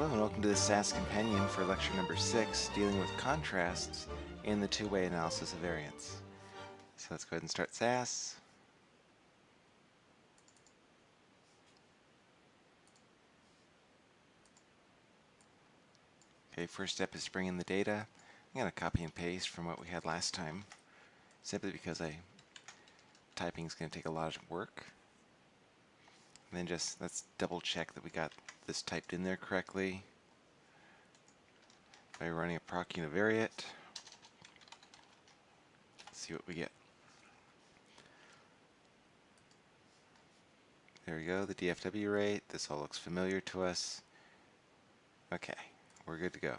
Hello and welcome to the SAS Companion for lecture number 6, dealing with contrasts in the two-way analysis of variance. So let's go ahead and start SAS. Okay, first step is to bring in the data. I'm going to copy and paste from what we had last time, simply because I typing is going to take a lot of work. And then just let's double check that we got this typed in there correctly by running a proc univariate. Let's see what we get. There we go, the DFW rate. This all looks familiar to us. Okay, we're good to go.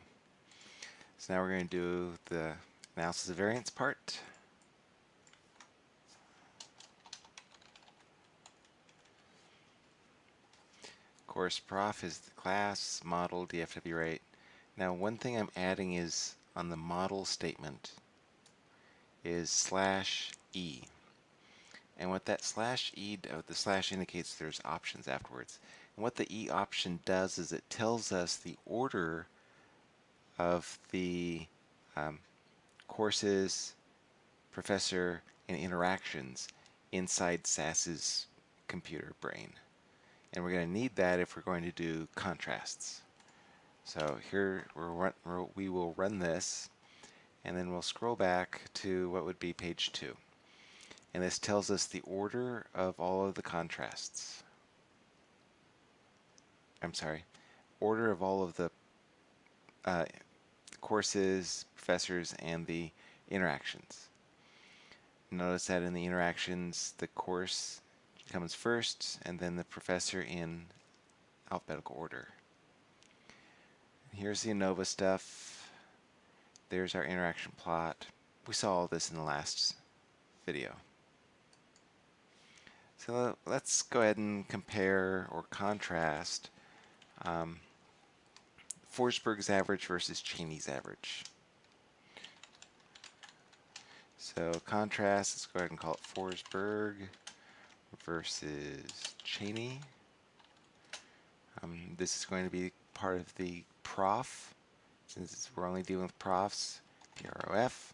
So now we're going to do the analysis of variance part. Course prof is the class model DFW rate. Now one thing I'm adding is on the model statement is slash E. And what that slash E, the slash indicates there's options afterwards. And what the E option does is it tells us the order of the um, courses, professor, and interactions inside SAS's computer brain. And we're going to need that if we're going to do contrasts. So here we're, we will run this and then we'll scroll back to what would be page 2. And this tells us the order of all of the contrasts. I'm sorry, order of all of the uh, courses, professors, and the interactions. Notice that in the interactions, the course comes first, and then the professor in alphabetical order. Here's the ANOVA stuff. There's our interaction plot. We saw all this in the last video. So let's go ahead and compare or contrast um, Forsberg's average versus Cheney's average. So contrast, let's go ahead and call it Forsberg versus Cheney. Um, this is going to be part of the prof, since we're only dealing with profs, PROF.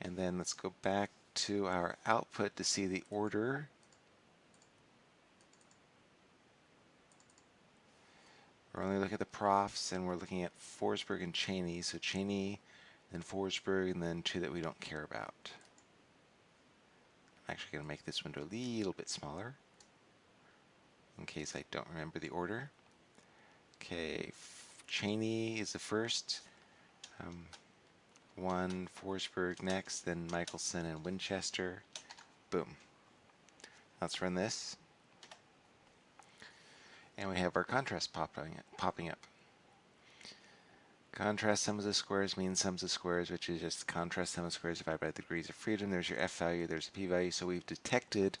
And then let's go back to our output to see the order. We're only looking at the profs, and we're looking at Forsberg and Cheney. So Cheney, then Forsberg, and then two that we don't care about. Actually going to make this window a little bit smaller in case I don't remember the order. Okay, Cheney is the first. Um, one Forsberg next, then Michelson and Winchester. Boom. Let's run this. And we have our contrast popping, popping up. Contrast sums of squares means sums of squares, which is just contrast sum of squares divided by the degrees of freedom. There's your f value, there's a p value. So we've detected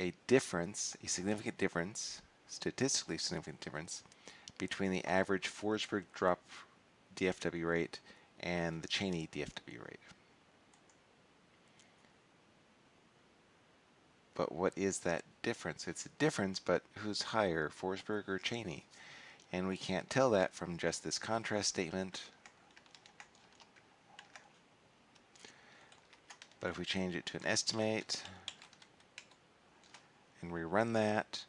a difference, a significant difference, statistically significant difference, between the average Forsberg drop DFW rate and the Cheney DFW rate. But what is that difference? It's a difference, but who's higher, Forsberg or Cheney? And we can't tell that from just this contrast statement. But if we change it to an estimate and rerun that,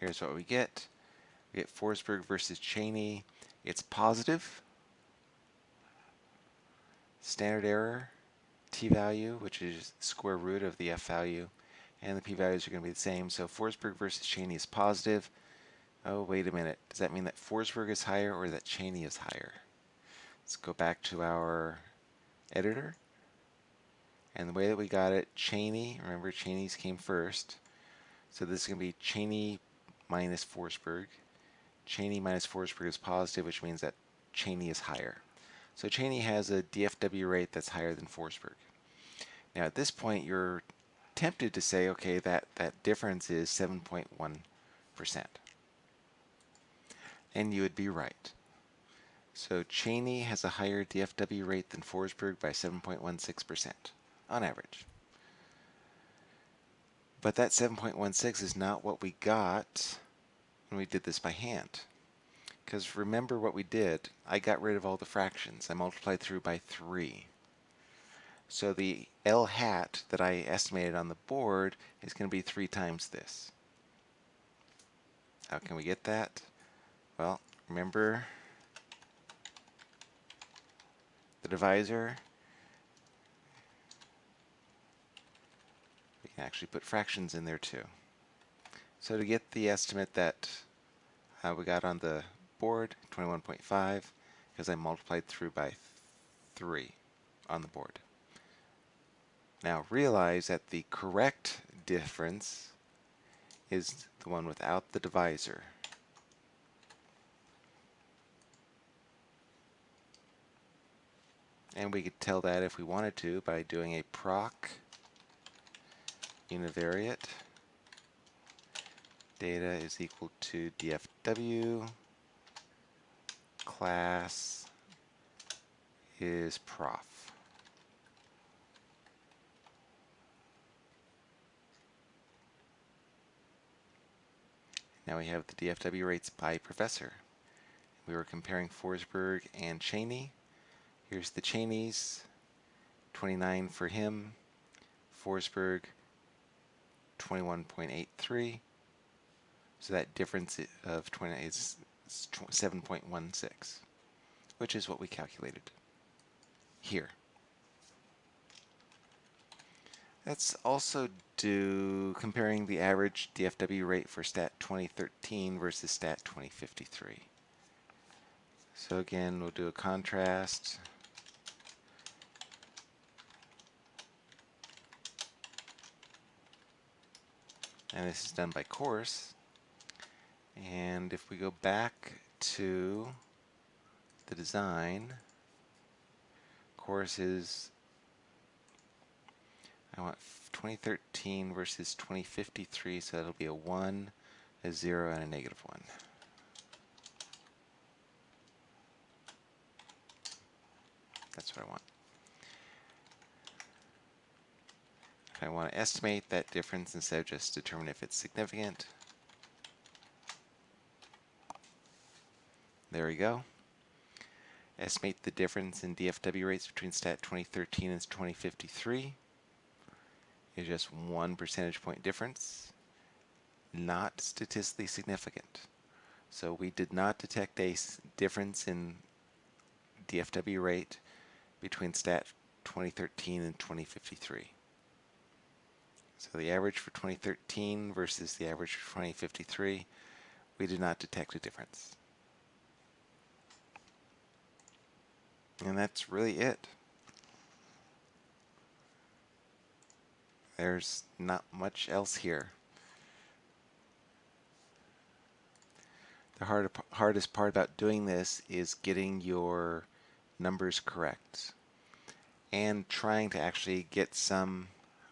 here's what we get. We get Forsberg versus Cheney. It's positive. Standard error, t-value, which is square root of the f value, and the p-values are going to be the same. So Forsberg versus Cheney is positive. Oh, wait a minute. Does that mean that Forsberg is higher or that Cheney is higher? Let's go back to our editor. And the way that we got it, Cheney, remember Cheney's came first. So this is going to be Cheney minus Forsberg. Cheney minus Forsberg is positive, which means that Cheney is higher. So Cheney has a DFW rate that's higher than Forsberg. Now at this point, you're tempted to say, okay, that, that difference is 7.1%. And you would be right. So Cheney has a higher DFW rate than Forsberg by 7.16% on average. But that 7.16 is not what we got when we did this by hand. Because remember what we did, I got rid of all the fractions. I multiplied through by 3. So the L hat that I estimated on the board is going to be 3 times this. How can we get that? Well, remember the divisor. We can actually put fractions in there too. So to get the estimate that uh, we got on the board, 21.5, because I multiplied through by 3 on the board. Now realize that the correct difference is the one without the divisor. And we could tell that if we wanted to by doing a proc univariate data is equal to DFW class is prof. Now we have the DFW rates by professor. We were comparing Forsberg and Cheney. Here's the Cheneys, 29 for him, Forsberg 21.83. So that difference of 20 is 7.16, which is what we calculated here. Let's also do comparing the average DFW rate for STAT 2013 versus STAT 2053. So again, we'll do a contrast. And this is done by course. And if we go back to the design, course is I want 2013 versus 2053, so that'll be a 1, a 0, and a negative 1. That's what I want. I want to estimate that difference instead of just determine if it's significant, there we go. Estimate the difference in DFW rates between STAT 2013 and 2053 is just one percentage point difference, not statistically significant. So we did not detect a difference in DFW rate between STAT 2013 and 2053. So the average for 2013 versus the average for 2053, we did not detect a difference. And that's really it. There's not much else here. The hard, hardest part about doing this is getting your numbers correct and trying to actually get some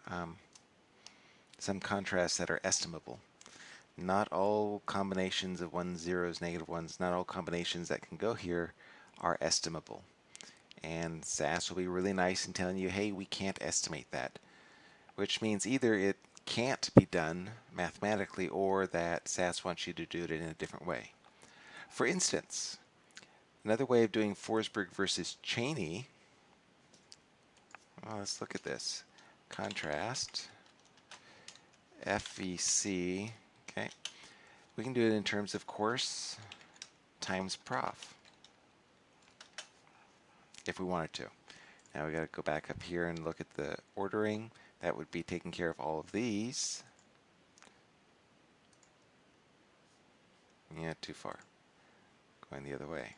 um, some contrasts that are estimable. Not all combinations of ones, zeros, negative ones, not all combinations that can go here are estimable. And SAS will be really nice in telling you, hey, we can't estimate that which means either it can't be done mathematically or that SAS wants you to do it in a different way. For instance, another way of doing Forsberg versus Cheney, well, let's look at this. Contrast, FVC, okay. We can do it in terms of course times prof if we wanted to. Now we got to go back up here and look at the ordering. That would be taking care of all of these. Yeah, too far. Going the other way.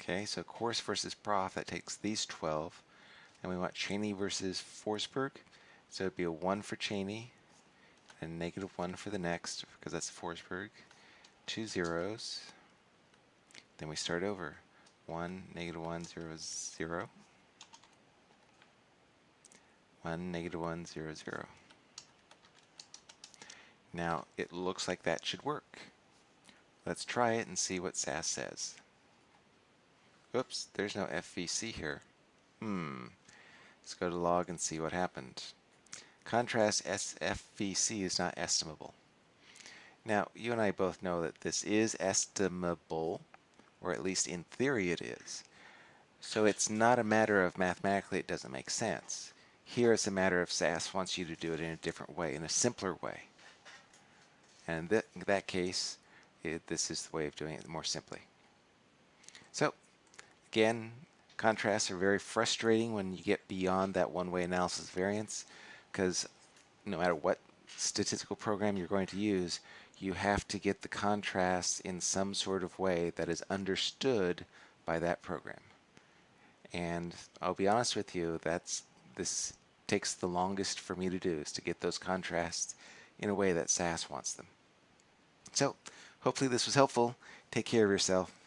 Okay, so course versus prof, that takes these 12. And we want Cheney versus Forsberg. So it'd be a 1 for Cheney, and a negative 1 for the next, because that's Forsberg. Two zeros. Then we start over. 1, negative 1, 0, 0. 1, negative 1, 0, 0. Now, it looks like that should work. Let's try it and see what SAS says. Oops, there's no FVC here. Hmm. Let's go to log and see what happened. Contrast SFVC is not estimable. Now, you and I both know that this is estimable, or at least in theory it is. So it's not a matter of mathematically it doesn't make sense. Here it's a matter of SAS wants you to do it in a different way, in a simpler way. And in that case, it, this is the way of doing it more simply. So, again, contrasts are very frustrating when you get beyond that one-way analysis variance because no matter what statistical program you're going to use, you have to get the contrast in some sort of way that is understood by that program. And I'll be honest with you, that's this takes the longest for me to do is to get those contrasts in a way that SAS wants them. So hopefully this was helpful. Take care of yourself.